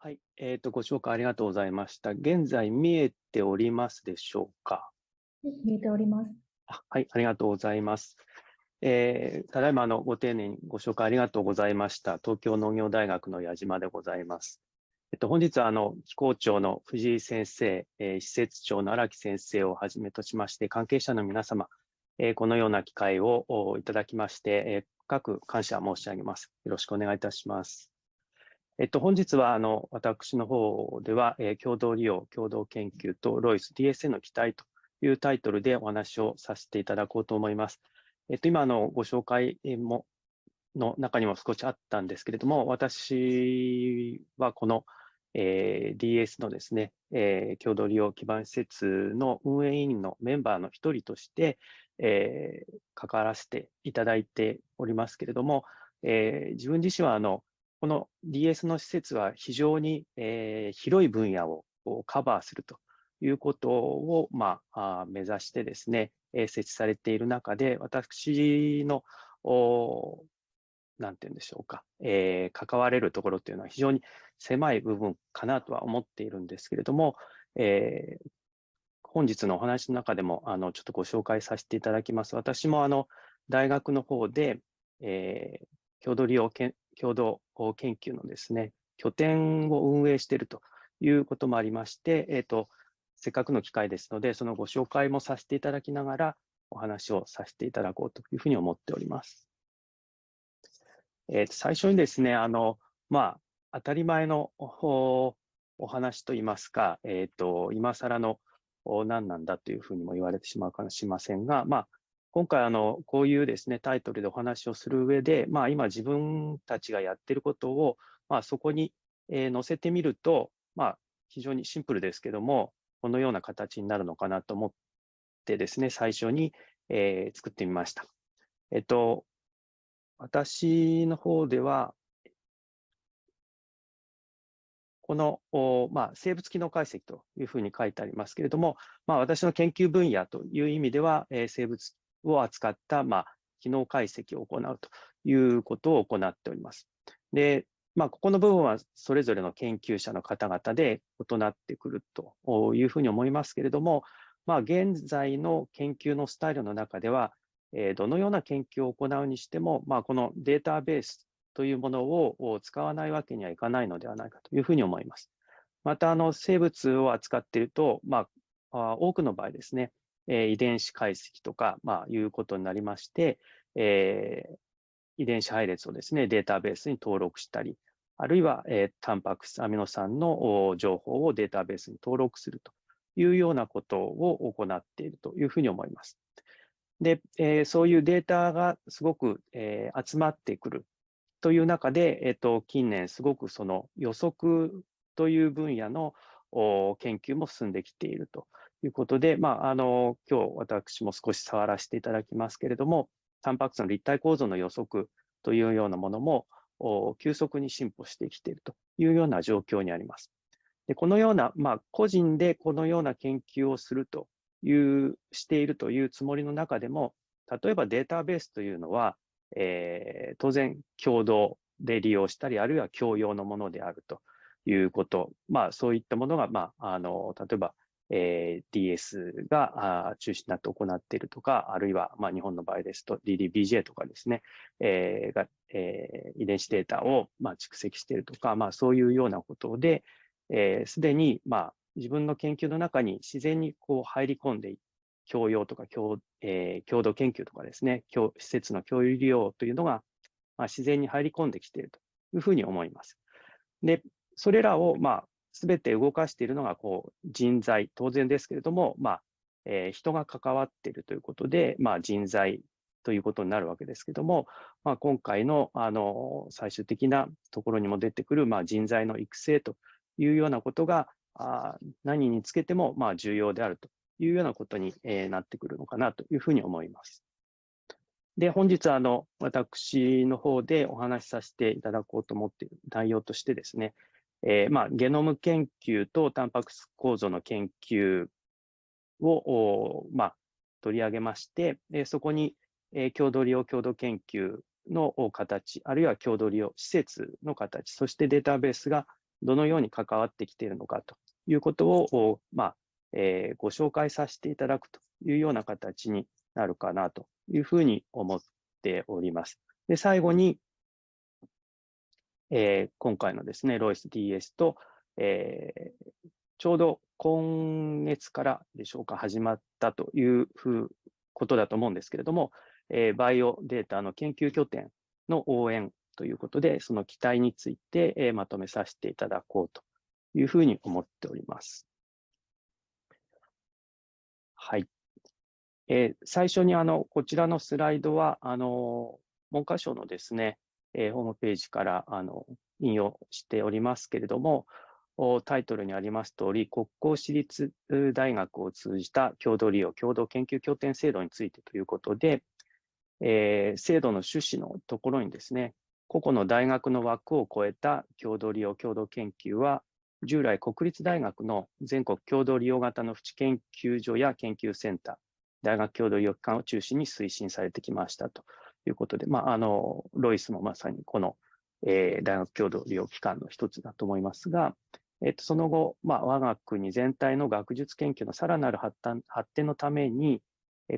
はい、えっ、と、ご紹介ありがとうございました。現在見えておりますでしょうか？見えております。あはい、ありがとうございます。えー、ただいまのご丁寧にご紹介ありがとうございました。東京農業大学の矢島でございます。えっと、本日はあの、機構長の藤井先生、えー、施設長の荒木先生をはじめとしまして、関係者の皆様、えー、このような機会をいただきまして、えー、深く感謝申し上げます。よろしくお願いいたします。えっと、本日はあの私の方では、えー、共同利用、共同研究とロイス DSA の期待というタイトルでお話をさせていただこうと思います。えっと、今のご紹介もの中にも少しあったんですけれども、私はこの、えー、DS のですね、えー、共同利用基盤施設の運営委員のメンバーの一人として、えー、関わらせていただいておりますけれども、えー、自分自身はあのこの DS の施設は非常に、えー、広い分野をカバーするということを、まあ、目指してですね、えー、設置されている中で、私の、なんて言うんでしょうか、えー、関われるところというのは非常に狭い部分かなとは思っているんですけれども、えー、本日のお話の中でもあのちょっとご紹介させていただきます。私もあの大学の方で、えー、共同利用共同研究のですね、拠点を運営しているということもありまして、えーと、せっかくの機会ですので、そのご紹介もさせていただきながら、お話をさせていただこうというふうに思っております。えー、と最初にですね、あの、まあ、当たり前のお話といいますか、えっ、ー、と、今更の何なんだというふうにも言われてしまうかもしれませんが、まあ、今回あの、こういうですね、タイトルでお話をする上で、まあ、今自分たちがやってることを、まあ、そこに、え載せてみると、まあ、非常にシンプルですけども、このような形になるのかなと思ってですね、最初に、えー、作ってみました。えっと、私の方では、この、まあ、生物機能解析というふうに書いてありますけれども、まあ、私の研究分野という意味では、えー、生物を扱った、まあ、機能解析を行うということを行っております。で、まあ、ここの部分はそれぞれの研究者の方々で異なってくるというふうに思いますけれども、まあ、現在の研究のスタイルの中では、えどのような研究を行うにしても、まあ、このデータベースというものを使わないわけにはいかないのではないかというふうに思います。また、あの生物を扱っていると、まあ、多くの場合ですね、え遺伝子解析とか、まあ、いうことになりまして、えー、遺伝子配列をですね、データベースに登録したり、あるいは、えー、タンパク質、アミノ酸の情報をデータベースに登録するというようなことを行っているというふうに思います。で、えー、そういうデータがすごく、えー、集まってくるという中で、えっ、ー、と、近年すごくその予測という分野の研究も進んできているとということで、まあ、あの、今日私も少し触らせていただきますけれども、タンパク質の立体構造の予測というようなものも急速に進歩してきているというような状況にあります。でこのような、まあ、個人でこのような研究をするという、しているというつもりの中でも、例えばデータベースというのは、えー、当然共同で利用したり、あるいは共用のものであるということ、まあ、そういったものが、まあ、あの例えばえー、DS が中心になって行っているとか、あるいは、まあ、日本の場合ですと DDBJ とかですね、えー、が、えー、遺伝子データを、まあ、蓄積しているとか、まあ、そういうようなことで、す、えー、で、に、まあ、自分の研究の中に自然にこう入り込んで、共用とか共,、えー、共同研究とかですね、施設の共有利用というのが、まあ、自然に入り込んできているというふうに思います。で、それらを、まあ、すべて動かしているのがこう人材、当然ですけれども、まあえー、人が関わっているということで、まあ、人材ということになるわけですけども、まあ、今回のあの最終的なところにも出てくる、まあ、人材の育成というようなことがあ何につけてもまあ重要であるというようなことに、えー、なってくるのかなというふうに思います。で、本日あの私の方でお話しさせていただこうと思っている内容としてですね、えー、まあ、ゲノム研究とタンパク質構造の研究を、まあ、取り上げまして、えそこに、え共同利用共同研究の形、あるいは共同利用施設の形、そしてデータベースがどのように関わってきているのかということを、まあえー、ご紹介させていただくというような形になるかなというふうに思っております。で最後に、えー、今回のですね、ロイス DS と、えー、ちょうど今月からでしょうか、始まったというふうことだと思うんですけれども、えー、バイオデータの研究拠点の応援ということで、その期待について、えー、まとめさせていただこうというふうに思っております。はい。えー、最初にあのこちらのスライドは、あの文科省のですね、えー、ホームページからあの引用しておりますけれども、タイトルにあります通り、国交私立大学を通じた共同利用、共同研究拠点制度についてということで、えー、制度の趣旨のところにですね、個々の大学の枠を超えた共同利用、共同研究は、従来国立大学の全国共同利用型の淵研究所や研究センター、大学共同利用機関を中心に推進されてきましたと。いうことで、まあ、あのロイスもまさにこの、えー、大学共同利用機関の一つだと思いますが、えっと、その後、まあ、我が国全体の学術研究のさらなる発展のために、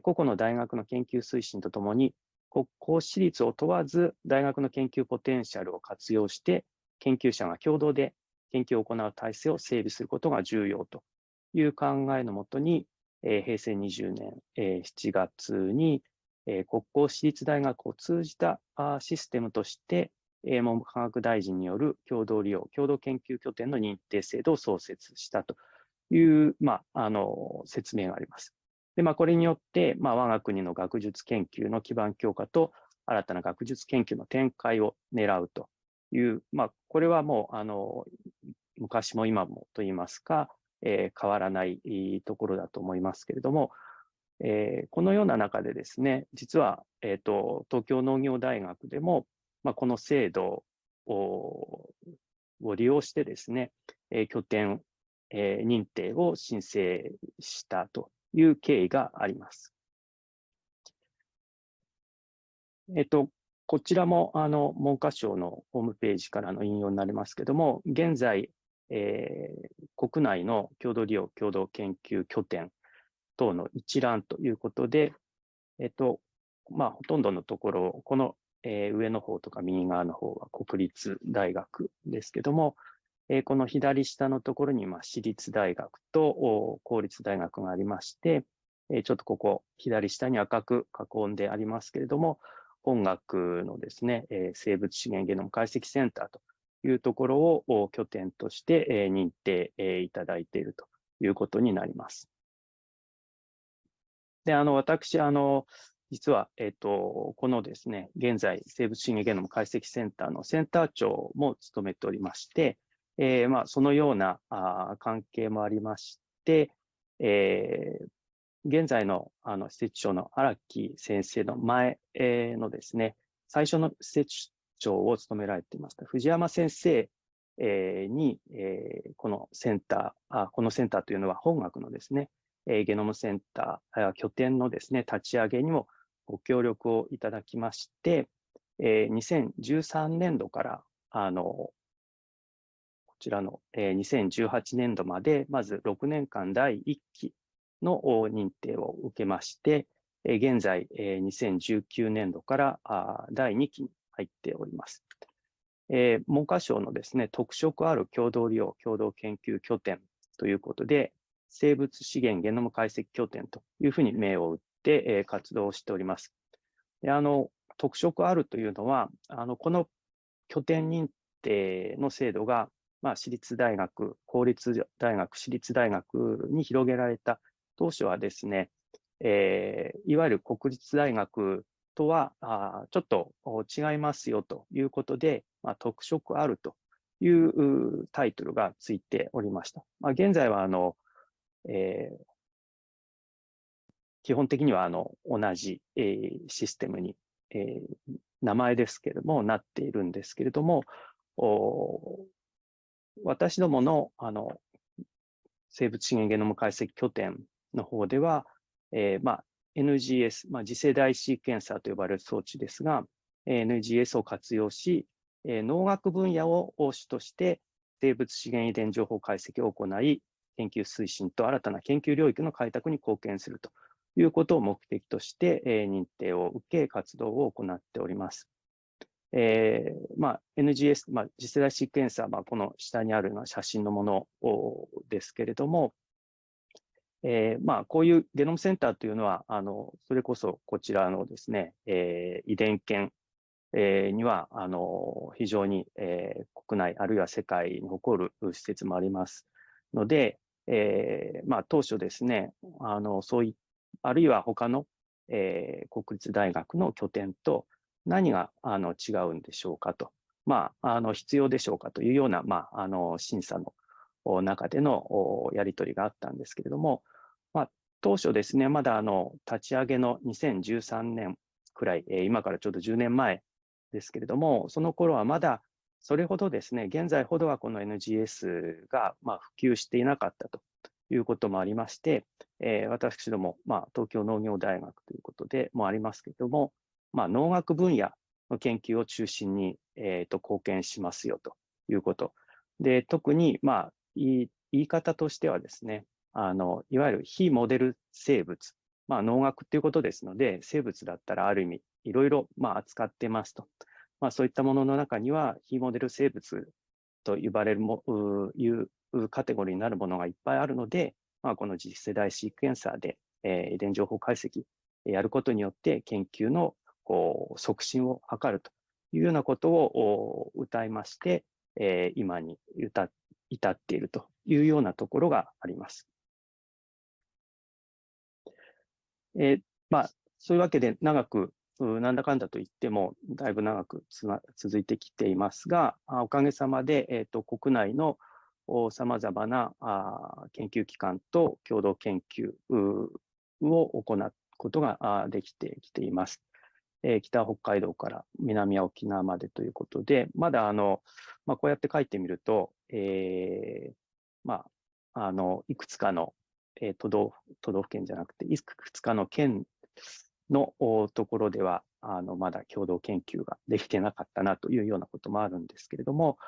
個々の大学の研究推進とともに、国公私立を問わず、大学の研究ポテンシャルを活用して、研究者が共同で研究を行う体制を整備することが重要という考えのもとに、え平成20年、え7月に、え国公私立大学を通じたあシステムとして、え文部科学大臣による共同利用、共同研究拠点の認定制度を創設したという、まあ、あの説明があります。でまあ、これによって、まあ、我が国の学術研究の基盤強化と新たな学術研究の展開を狙うという、まあ、これはもうあの昔も今もといいますか、えー、変わらないところだと思いますけれども、えー、このような中でですね、実は、えーと東京農業大学でも、まあ、この制度を利用してですね、え拠点、え認定を申請したという経緯があります。えっと、こちらもあの文科省のホームページからの引用になりますけども、現在、えー、国内の共同利用共同研究拠点等の一覧ということで、えっとまあ、ほとんどのところ、このえー、上の方とか右側の方は国立大学ですけども、えー、この左下のところに、まあ、私立大学と公立大学がありまして、えー、ちょっとここ、左下に赤く囲んでありますけれども、本学のですね、えー、生物資源ゲノム解析センターというところを拠点として、え、認定、いただいているということになります。で、あの、私、あの、実は、えっ、と、このですね、現在、生物資源ゲノム解析センターのセンター長も務めておりまして、えー、まあ、そのようなあ関係もありまして、えー、現在のあの施設長の荒木先生の前、え、のですね、最初の施設長を務められていました藤山先生、えー、に、えー、このセンターあ、このセンターというのは本学のですね、えー、ゲノムセンター、拠点のですね、立ち上げにもご協力をいただきまして、えー、2013年度から、あの、こちらの、えー、2018年度まで、まず6年間第1期の認定を受けまして、えー、現在、えー、2019年度からあ第2期に入っております。えー、文科省のですね、特色ある共同利用共同研究拠点ということで、生物資源ゲノム解析拠点というふうに名を打っで、活動しております。であの特色あるというのは、あのこの拠点認定の制度が、まあ、私立大学、公立大学、私立大学に広げられた当初はですね、えー、いわゆる国立大学とはあちょっと違いますよということで、まあ、特色あるというタイトルがついておりました。まあ、現在はあの、えー、基本的にはあの同じ、えー、システムに、えー、名前ですけれども、なっているんですけれども、私どものあの生物資源ゲノム解析拠点の方では、えーまあ、NGS、まあ、次世代シーケンサーと呼ばれる装置ですが、NGS を活用し、えー、農学分野を主として、生物資源遺伝情報解析を行い、研究推進と新たな研究領域の開拓に貢献するということを目的として、え、認定を受け、活動を行っております。えーまあ、NGS、まあ、次世代シーケンサー、まあ、この下にあるような写真のものですけれども、えーまあ、こういうゲノムセンターというのは、あのそれこそこちらのですね、えー、遺伝研、えー、にはあの非常に、えー、国内あるいは世界に誇る施設もありますので、えーまあ、当初ですね、あのそういあるいは他の、えー、国立大学の拠点と何があの違うんでしょうかと、まあ、あの必要でしょうかというような、まあ、あの審査の中でのやり取りがあったんですけれども、まあ、当初ですね、まだあの立ち上げの2013年くらい、今からちょうど10年前ですけれども、その頃はまだそれほどですね、現在ほどはこの NGS がまあ普及していなかったということもありまして、えー、私ども、まあ、東京農業大学ということでもありますけれども、まあ、農学分野の研究を中心に、えー、と貢献しますよということ。で、特に、まあ、言い方としてはですね、あの、いわゆる非モデル生物、まあ、農学ということですので、生物だったらある意味、いろいろ、まあ、扱ってますと。まあ、そういったものの中には、非モデル生物と呼ばれるも、いうカテゴリーになるものがいっぱいあるので、まあ、この次世代シークエンサーで、えー、遺伝情報解析やることによって研究のこう促進を図るというようなことを歌いまして、えー、今に至っているというようなところがあります。えー、まあ、そういうわけで長くなんだかんだと言っても、だいぶ長く続いてきていますが、おかげさまで、えーと、国内のさまざまなあ研究機関と共同研究を行うことができてきています。えー、北北海道から南沖縄までということで、まだあの、まあ、こうやって書いてみると、えー、まあ、あの、いくつかの、えー、都道府県じゃなくて、いくつかの県のところでは、あのまだ共同研究ができてなかったなというようなこともあるんですけれども、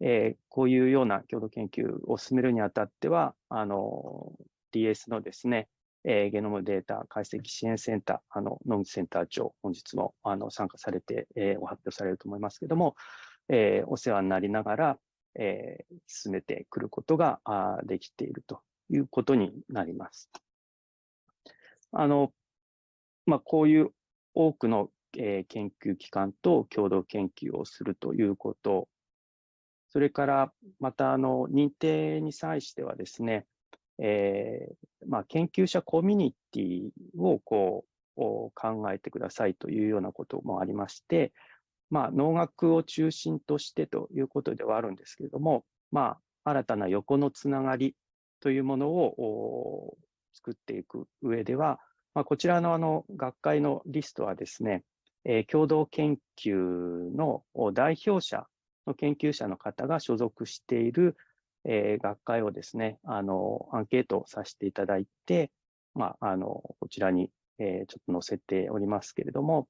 えー、こういうような共同研究を進めるにあたっては、あの DS のですね、えー、ゲノムデータ解析支援センター、あの野口センター長、本日もあの参加されて、えー、ご発表されると思いますけれども、えー、お世話になりながら、えー、進めてくることがあできているということになります。あのまあ、こういう多くの、えー、研究機関と共同研究をするということ、それからまたあの認定に際してはですね、えーまあ、研究者コミュニティをこう考えてくださいというようなこともありまして、まあ、農学を中心としてということではあるんですけれども、まあ、新たな横のつながりというものを作っていく上では、まあ、こちらのあの学会のリストはですね、えー、共同研究の代表者の研究者の方が所属している、えー、学会をですね、あの、アンケートさせていただいて、まあ、あの、こちらに、えー、ちょっと載せておりますけれども、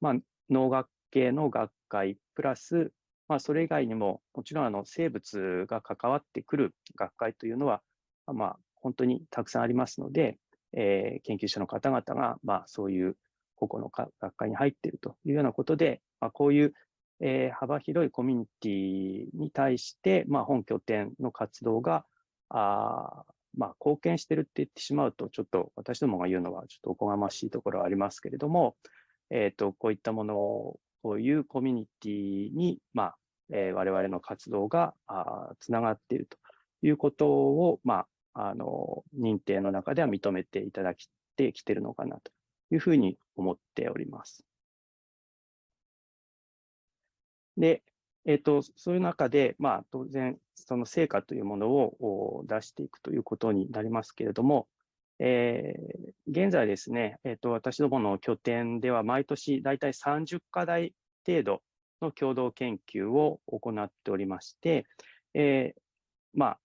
まあ、農学系の学会プラス、まあ、それ以外にも、もちろんあの生物が関わってくる学会というのは、まあ、本当にたくさんありますので、えー、研究者の方々が、まあ、そういう個々の学会に入っているというようなことで、まあ、こういう、えー、幅広いコミュニティに対して、まあ、本拠点の活動が、あまあ、貢献してるって言ってしまうと、ちょっと私どもが言うのはちょっとおこがましいところはありますけれども、えっ、ー、と、こういったものを、こういうコミュニティに、まあ、えー、我々の活動があつながっているということを、まあ、あの、認定の中では認めていただきてきてるのかなというふうに思っております。で、えっ、ー、と、そういう中で、まあ、当然、その成果というものを出していくということになりますけれども、えー、現在ですね、えっ、ー、と、私どもの拠点では毎年大体30課題程度の共同研究を行っておりまして、えー、まあ、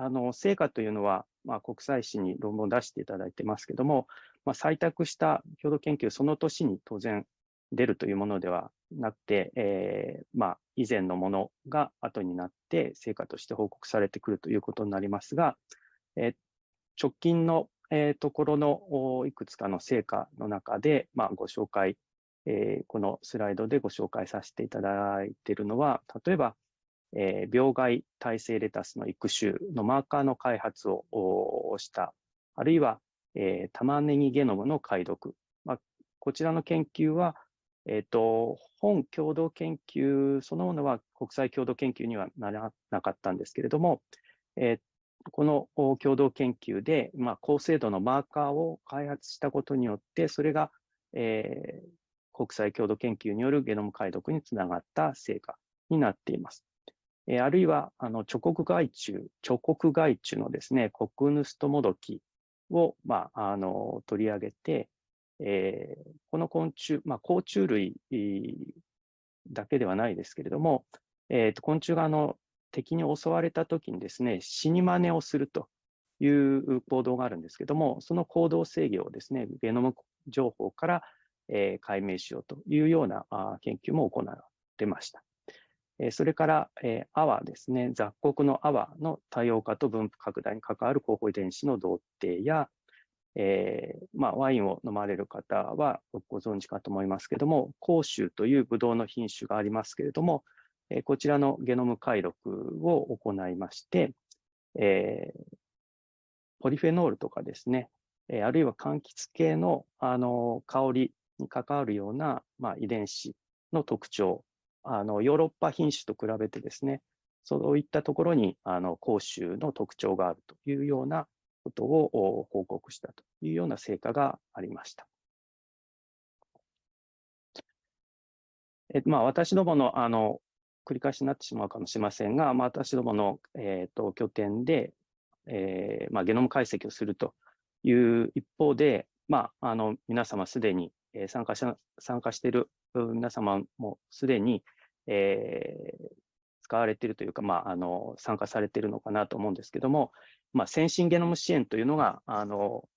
あの成果というのは、まあ、国際誌に論文を出していただいてますけども、まあ、採択した共同研究、その年に当然出るというものではなくて、えー、まあ、以前のものが後になって成果として報告されてくるということになりますが、えー、直近の、えー、ところのいくつかの成果の中で、まあ、ご紹介、えこのスライドでご紹介させていただいているのは、例えば、え病害耐性レタスの育種のマーカーの開発をした、あるいは、え玉ねぎゲノムの解読、まあ、こちらの研究は、えっ、ー、と、本共同研究そのものは国際共同研究にはならなかったんですけれども、えー、この共同研究で、まあ、高精度のマーカーを開発したことによって、それが、えー、国際共同研究によるゲノム解読につながった成果になっています。え、あるいは、あの、直国害虫、直国害虫のですね、コクヌストモドキを、まあ、あの、取り上げて、えー、この昆虫、まあ、甲虫類だけではないですけれども、えー、と昆虫があの敵に襲われたときにですね、死に真似をするという行動があるんですけども、その行動制御をですね、ゲノム情報から、えー、解明しようというような研究も行われてました。それから、えー、アワですね、雑穀のアワの多様化と分布拡大に関わる候補遺伝子の同定や、えー、まあ、ワインを飲まれる方はご存知かと思いますけれども、甲州というブドウの品種がありますけれども、えー、こちらのゲノム解読を行いまして、え、ポリフェノールとかですね、えあるいは柑橘系のあの香りに関わるような、まあ、遺伝子の特徴、あのヨーロッパ品種と比べてですね、そういったところにあの甲州の特徴があるというようなことを報告したというような成果がありました。えまあ、私どものあの繰り返しになってしまうかもしれませんが、まあ、私どもの、えーと、拠点で、えーまあ、ゲノム解析をするという一方で、まあ、あの皆様すでに、えー、参加し参加している皆様もすでに、えー、使われているというか、まあ、あの参加されているのかなと思うんですけども、まあ、先進ゲノム支援というのが、あの、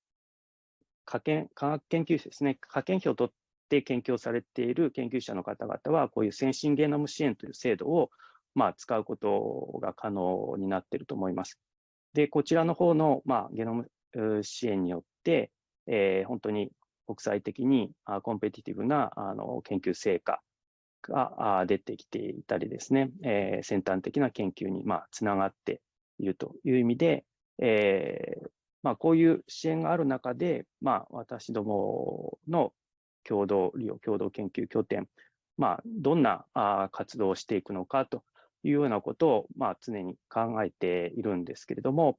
科研、科学研究者ですね、科研費を取って研究をされている研究者の方々は、こういう先進ゲノム支援という制度を、まあ、使うことが可能になっていると思います。で、こちらの方の、まあ、ゲノム支援によって、えー、本当に国際的にコンペティティブなあの研究成果が出てきていたりですね、えー、先端的な研究に、まあ、つながっているという意味で、えー、まあ、こういう支援がある中で、まあ、私どもの共同利用、共同研究拠点、まあ、どんなあ活動をしていくのかというようなことを、まあ、常に考えているんですけれども、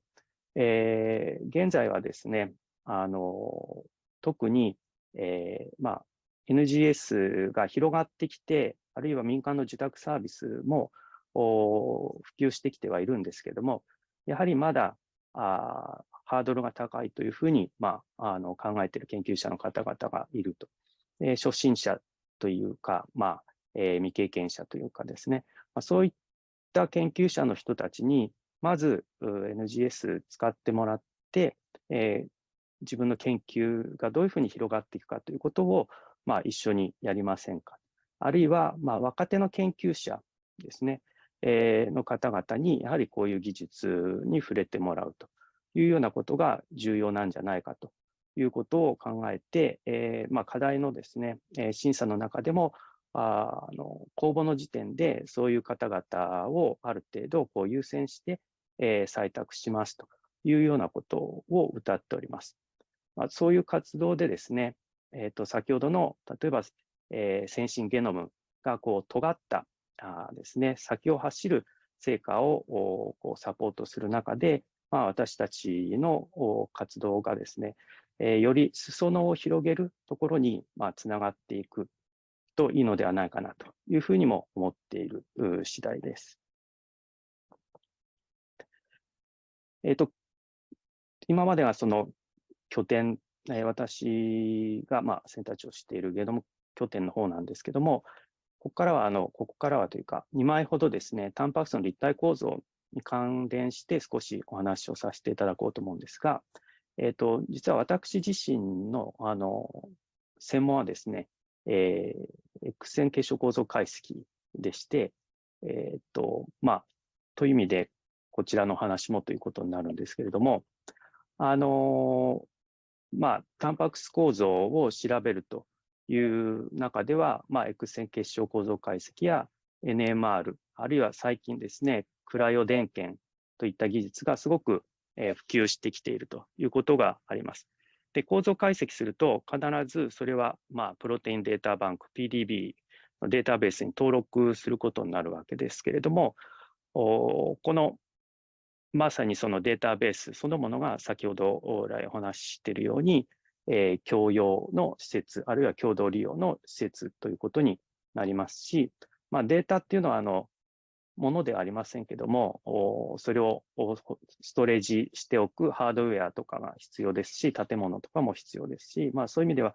えー、現在はですね、あの特に、えーまあ、NGS が広がってきて、あるいは民間の受託サービスも普及してきてはいるんですけれども、やはりまだハードルが高いというふうに、まあ、あの考えている研究者の方々がいると。えー、初心者というか、まあえー、未経験者というかですね、まあ、そういった研究者の人たちに、まず NGS 使ってもらって、えー、自分の研究がどういうふうに広がっていくかということを、まあ、一緒にやりませんか。あるいは、まあ、若手の研究者ですね、えの方々に、やはりこういう技術に触れてもらうというようなことが重要なんじゃないかということを考えて、えまあ、課題のですね、え審査の中でも、あの公募の時点でそういう方々をある程度こう優先して、え採択しますというようなことを歌っております。まあ、そういう活動でですね、えー、と先ほどの例えば、えー、先進ゲノムがこう尖ったあですね、先を走る成果をこうサポートする中で、まあ、私たちの活動がですね、えー、より裾野を広げるところに、まあ、つながっていくといいのではないかなというふうにも思っている次第です。えっ、ー、と、今まではその拠点、えー、私が、まあ、センター長をしているゲノム拠点の方なんですけども、ここからは、あの、ここからはというか、2枚ほどですね、タンパク質の立体構造に関連して少しお話をさせていただこうと思うんですが、えっ、ー、と、実は私自身の、あの、専門はですね、えー、X 線結晶構造解析でして、えー、と、まあ、という意味で、こちらの話もということになるんですけれども、あのー、まあ、タンパク質構造を調べるという中では、まあ、X 線結晶構造解析や NMR、あるいは最近ですね、クライオ電検といった技術がすごく普及してきているということがあります。で、構造解析すると、必ずそれは、まあ、プロテインデータバンク、PDB のデータベースに登録することになるわけですけれども、このまさにそのデータベースそのものが先ほど来お話ししているように、えー、共用の施設、あるいは共同利用の施設ということになりますし、まあ、データっていうのはあのものではありませんけども、それをストレージしておくハードウェアとかが必要ですし、建物とかも必要ですし、まあ、そういう意味では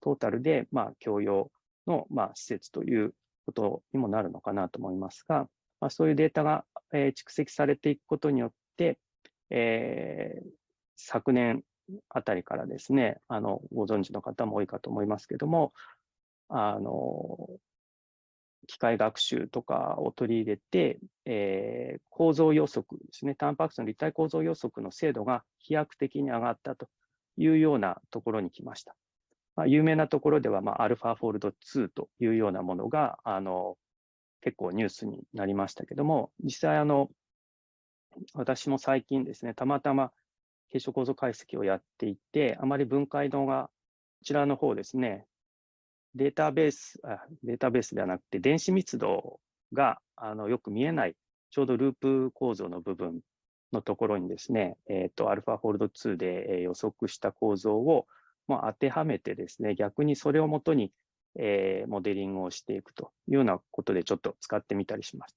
トータルでまあ共用のまあ施設ということにもなるのかなと思いますが、まあ、そういうデータが、え蓄積されていくことによって、えー、昨年あたりからですね、あのご存知の方も多いかと思いますけども、あの機械学習とかを取り入れて、えー、構造予測ですね、タンパク質の立体構造予測の精度が飛躍的に上がったというようなところに来ました。まあ、有名なところでは、まあ、アルファフォールド2というようなものが、あの、結構ニュースになりましたけども、実際、あの、私も最近ですね、たまたま結晶構造解析をやっていて、あまり分解度が、こちらの方ですね、データベース、あデータベースではなくて、電子密度があのよく見えない、ちょうどループ構造の部分のところにですね、えっ、ー、と、アルファフォールド2で予測した構造を、まあ、当てはめてですね、逆にそれをもとに、えー、モデリングをしていくというようなことでちょっと使ってみたりします。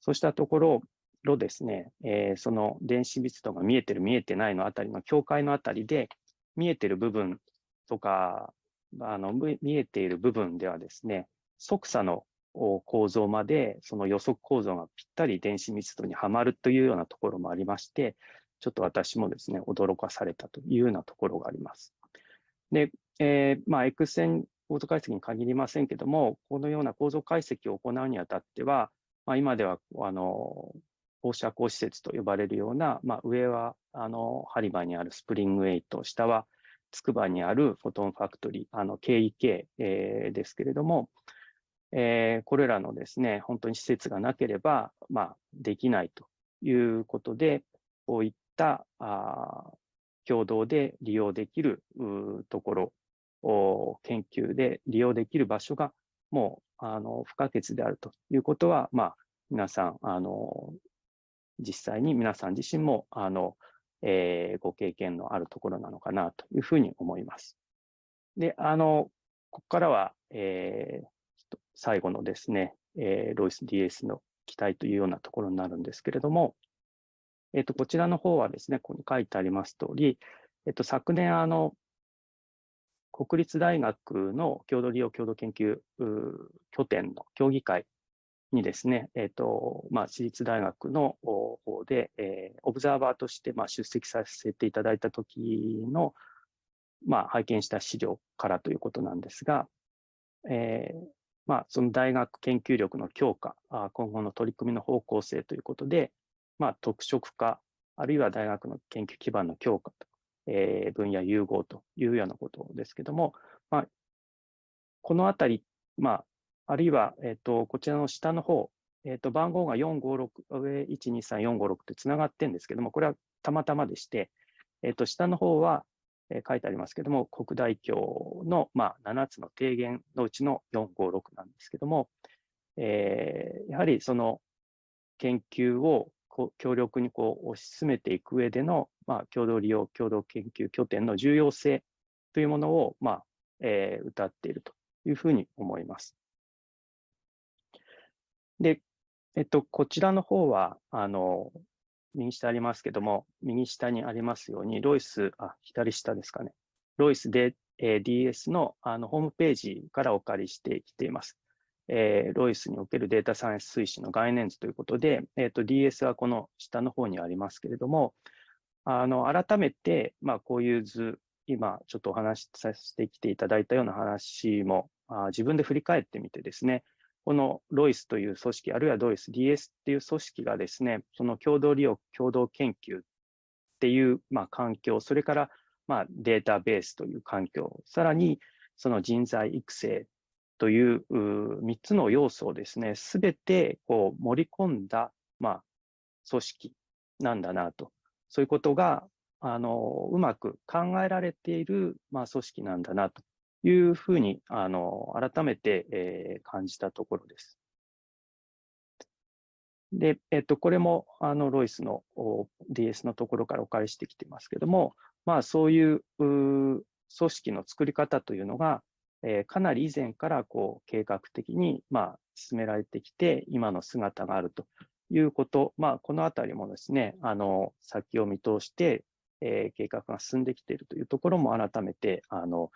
そうしたところ、ろですね、えー、その電子密度が見えてる見えてないのあたりの境界のあたりで見えてる部分とかあの見えている部分ではですね、即差の構造までその予測構造がぴったり電子密度にはまるというようなところもありまして、ちょっと私もですね、驚かされたというようなところがあります。で、えー、まあ、X 線構造解析に限りませんけども、このような構造解析を行うにあたっては、まあ、今ではあの放射光施設と呼ばれるような、まあ、上はあの針場にあるスプリング8、下はつくばにあるフォトンファクトリー、あの KEK、えー、ですけれども、えー、これらのですね、本当に施設がなければ、まあ、できないということで、こういったあ共同で利用できるところ、研究で利用できる場所がもうあの不可欠であるということは、まあ、皆さん、あの実際に皆さん自身もあのえー、ご経験のあるところなのかなというふうに思います。で、あの、ここからは、えー、最後のですね、えー、ロイス DS の期待というようなところになるんですけれども、えっ、ー、と、こちらの方はですね、ここに書いてあります通り、えっ、ー、と、昨年、あの、国立大学の共同利用共同研究拠点の協議会にですね、えっ、ー、と、まあ、私立大学の方で、えー、オブザーバーとして、まあ、出席させていただいた時の、まあ、拝見した資料からということなんですが、えー、まあ、その大学研究力の強化、今後の取り組みの方向性ということで、まあ、特色化、あるいは大学の研究基盤の強化と、えー、分野融合というようなことですけども、まあ、このあたり、まあ、あるいは、えっ、と、こちらの下の方、えっ、と、番号が456、上123456ってつながってるんですけども、これはたまたまでして、えっ、と、下の方は、え書いてありますけども、国大協の、まあ、7つの提言のうちの456なんですけども、えー、やはりその研究をこ強力にこう推し進めていく上での、まあ、共同利用、共同研究拠点の重要性というものを、まあえー、歌っているというふうに思います。で、えっと、こちらの方は、あの、右下ありますけども、右下にありますように、ロイス、あ、左下ですかね。ロイスで、えー、DS のあのホームページからお借りしてきています。えー、ロイスにおけるデータサイエンス推進の概念図ということで、えーと、DS はこの下の方にありますけれども、あの改めて、まあ、こういう図、今ちょっとお話しさせてきていただいたような話もあ自分で振り返ってみてですね、このロイスという組織、あるいはロイス DS っていう組織がですね、その共同利用、共同研究っていう、まあ、環境、それから、まあ、データベースという環境、さらにその人材育成という3つの要素をですね、すべてこう盛り込んだ、まあ、組織なんだなと、そういうことがあのうまく考えられている、まあ、組織なんだなというふうにあの改めて、えー、感じたところです。で、えっと、これもあのロイスの DS のところからお借りしてきてますけども、まあ、そういう組織の作り方というのが、えー、かなり以前からこう計画的に、まあ、進められてきて、今の姿があるということ、まあ、このあたりもですね、あの先を見通して、えー、計画が進んできているというところも改めて、あの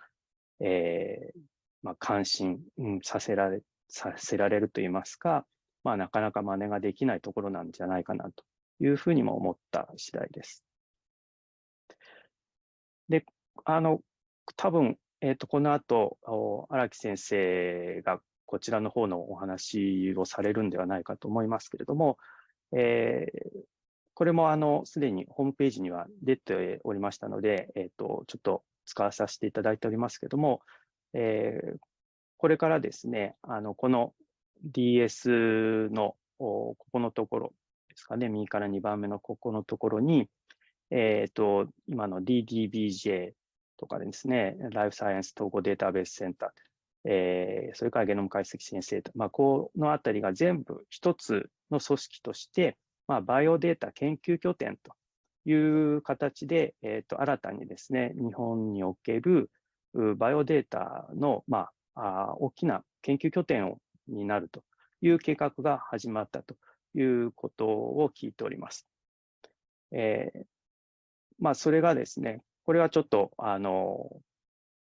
えーまあ、関心、うん、させられさせられるといいますか、まあ、なかなか真似ができないところなんじゃないかなというふうにも思った次第です。で、あの、多分、えっ、ー、と、この後、荒木先生がこちらの方のお話をされるんではないかと思いますけれども、えー、これもあの、すでにホームページには出ておりましたので、え、ー、と、ちょっと使わさせていただいておりますけれども、えー、これからですね、あの、この DS のここのところですかね、右から2番目のここのところに、えっ、ー、と、今の DDBJ とかですね、ライフサイエンス統合データベースセンター、えー、それからゲノム解析先生と、まあ、このあたりが全部一つの組織として、まあ、バイオデータ研究拠点という形で、えー、と新たにですね、日本におけるバイオデータの、まあ、あ大きな研究拠点をになるという計画が始まったということを聞いております。えー、まあ、それがですね、これはちょっと、あの、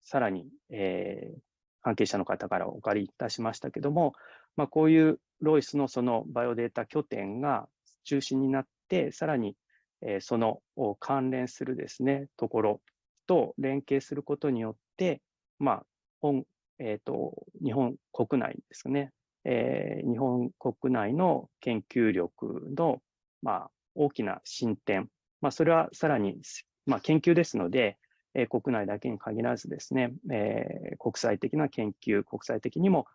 さらに、えー、関係者の方からお借りいたしましたけども、まあ、こういうロイスのそのバイオデータ拠点が中心になって、さらに、えー、その関連するですね、ところと連携することによって、まあ、本えっ、ー、と、日本国内ですね、えー、日本国内の研究力の、まあ、大きな進展、まあ、それはさらに、まあ、研究ですので、えー、国内だけに限らずですね、えー、国際的な研究、国際的にも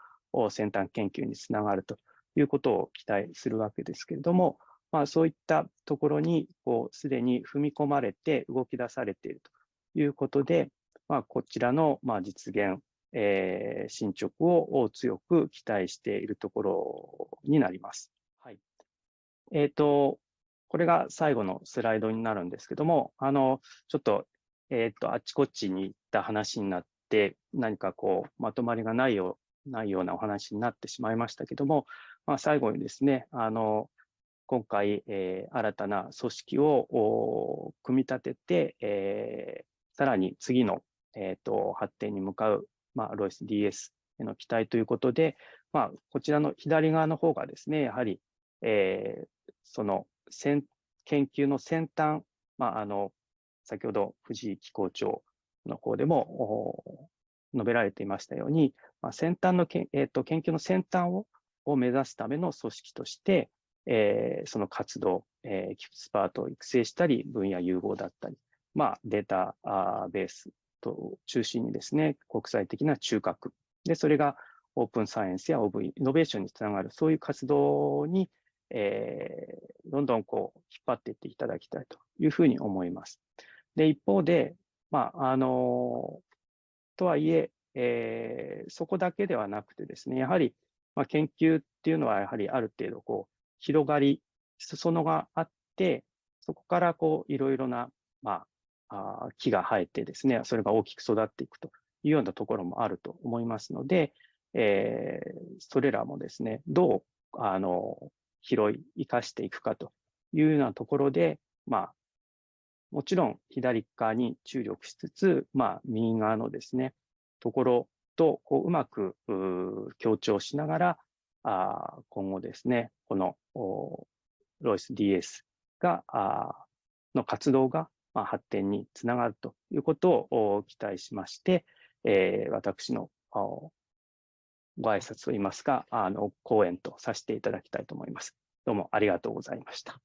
先端研究につながるということを期待するわけですけれども、まあ、そういったところにこうすでに踏み込まれて動き出されているということで、まあ、こちらのまあ実現えー、進捗を強く期待しているところになります。はい。えっ、ー、と、これが最後のスライドになるんですけども、あの、ちょっと、えっ、ー、と、あちこちに行った話になって、何かこう、まとまりがないようないようなお話になってしまいましたけども、まあ、最後にですね、あの、今回、えー、新たな組織を組み立てて、えー、さらに次の、えーと発展に向かうまあ、ロイス DS への期待ということで、まあ、こちらの左側の方がですね、やはり、えー、その研究の先端、まあ、あの、先ほど藤井機構長の方でも述べられていましたように、まあ、先端のけ、えーと、研究の先端をを目指すための組織として、えー、その活動、えー、エキスパートを育成したり、分野融合だったり、まあ、データベースと中心にですね、国際的な中核。で、それがオープンサイエンスや OV、イノベーションにつながる、そういう活動に、えー、どんどんこう、引っ張っていっていただきたいというふうに思います。で、一方で、まあ、あの、とはいえ、えー、そこだけではなくてですね、やはり、まあ、研究っていうのはやはりある程度こう、広がり、裾野があって、そこからこう、いろいろな、まあ、あ木が生えてですね、それが大きく育っていくというようなところもあると思いますので、えー、それらもですね、どう、あの、拾い、生かしていくかというようなところで、まあ、もちろん左側に注力しつつ、まあ、右側のですね、ところとこううまく強調しながら、あ今後ですね、このロイス DS があの活動がまあ、発展につながるということを期待しまして、えー、私のご挨拶といいますか、あの講演とさせていただきたいと思います。どうもありがとうございました。